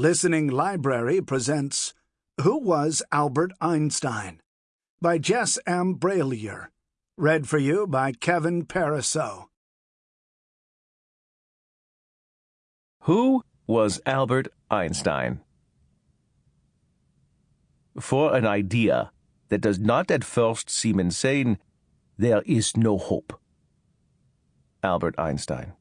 Listening Library presents Who Was Albert Einstein? by Jess M. Brallier. Read for you by Kevin Pariseau. Who was Albert Einstein? For an idea that does not at first seem insane, there is no hope. Albert Einstein.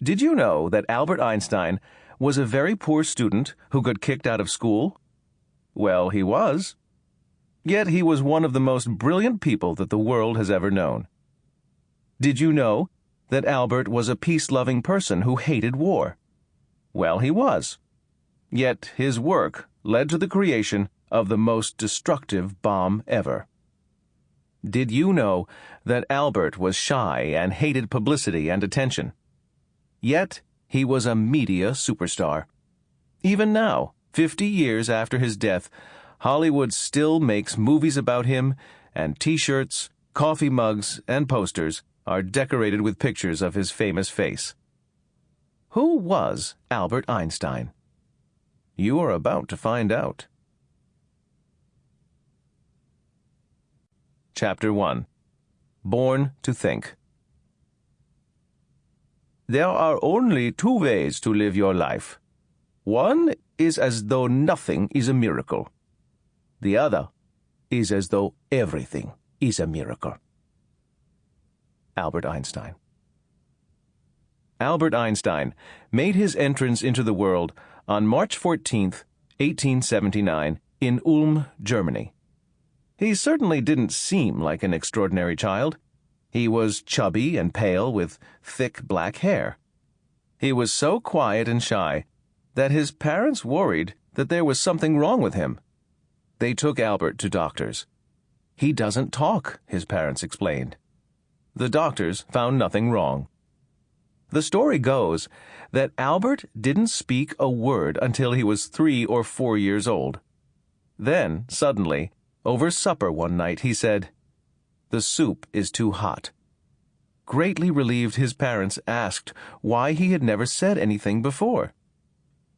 Did you know that Albert Einstein was a very poor student who got kicked out of school? Well, he was. Yet he was one of the most brilliant people that the world has ever known. Did you know that Albert was a peace loving person who hated war? Well, he was. Yet his work led to the creation of the most destructive bomb ever. Did you know that Albert was shy and hated publicity and attention? Yet he was a media superstar. Even now, 50 years after his death, Hollywood still makes movies about him, and t shirts, coffee mugs, and posters are decorated with pictures of his famous face. Who was Albert Einstein? You are about to find out. Chapter 1 Born to Think There are only two ways to live your life. One is as though nothing is a miracle. The other is as though everything is a miracle. Albert Einstein Albert Einstein made his entrance into the world on March 14, 1879, in Ulm, Germany. He certainly didn't seem like an extraordinary child. He was chubby and pale with thick black hair. He was so quiet and shy that his parents worried that there was something wrong with him. They took Albert to doctors. He doesn't talk, his parents explained. The doctors found nothing wrong. The story goes that Albert didn't speak a word until he was three or four years old. Then, suddenly, over supper one night, he said, The soup is too hot. Greatly relieved, his parents asked why he had never said anything before.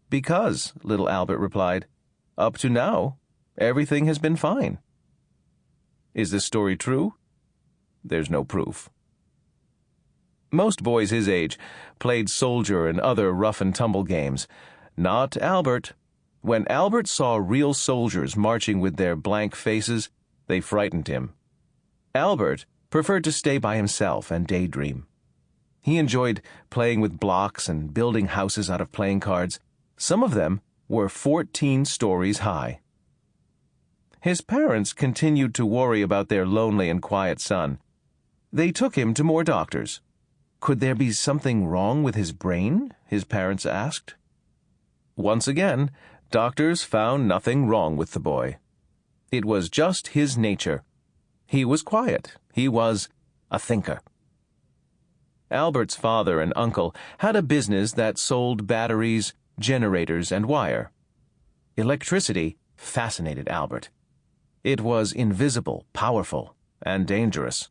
Because, little Albert replied, up to now, everything has been fine. Is this story true? There's no proof. Most boys his age played soldier and other rough and tumble games. Not Albert. When Albert saw real soldiers marching with their blank faces, they frightened him. Albert preferred to stay by himself and daydream. He enjoyed playing with blocks and building houses out of playing cards. Some of them were 14 stories high. His parents continued to worry about their lonely and quiet son. They took him to more doctors. Could there be something wrong with his brain? his parents asked. Once again, doctors found nothing wrong with the boy. It was just his nature. He was quiet. He was a thinker. Albert's father and uncle had a business that sold batteries, generators, and wire. Electricity fascinated Albert. It was invisible, powerful, and dangerous.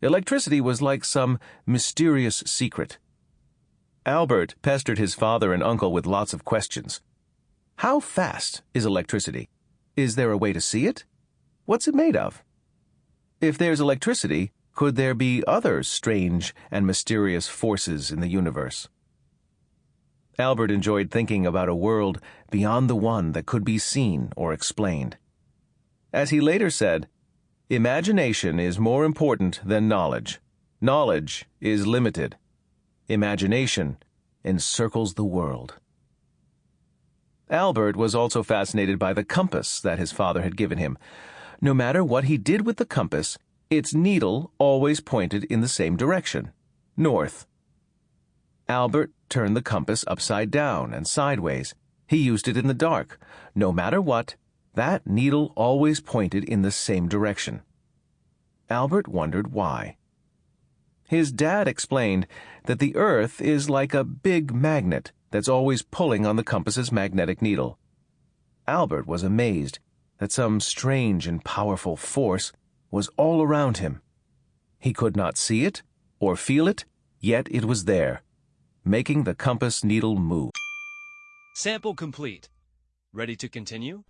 Electricity was like some mysterious secret. Albert pestered his father and uncle with lots of questions. How fast is electricity? Is there a way to see it? What's it made of? If there's electricity, could there be other strange and mysterious forces in the universe? Albert enjoyed thinking about a world beyond the one that could be seen or explained. As he later said, Imagination is more important than knowledge. Knowledge is limited. Imagination encircles the world. Albert was also fascinated by the compass that his father had given him. No matter what he did with the compass, its needle always pointed in the same direction north. Albert turned the compass upside down and sideways. He used it in the dark. No matter what, that needle always pointed in the same direction. Albert wondered why. His dad explained that the Earth is like a big magnet that's always pulling on the compass's magnetic needle. Albert was amazed that some strange and powerful force was all around him. He could not see it or feel it, yet it was there, making the compass needle move. Sample complete. Ready to continue?